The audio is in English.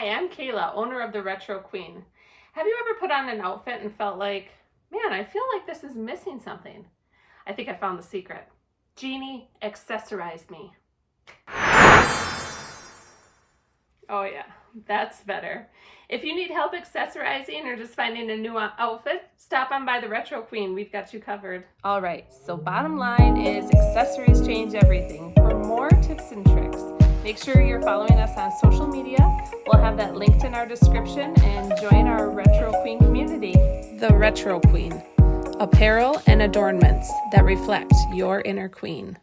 Hi, I'm Kayla, owner of the Retro Queen. Have you ever put on an outfit and felt like, man, I feel like this is missing something? I think I found the secret. Jeannie accessorized me. Oh yeah, that's better. If you need help accessorizing or just finding a new outfit, stop on by the Retro Queen. We've got you covered. All right, so bottom line is accessories change everything. For more tips and tricks, Make sure you're following us on social media. We'll have that linked in our description and join our Retro Queen community. The Retro Queen, apparel and adornments that reflect your inner queen.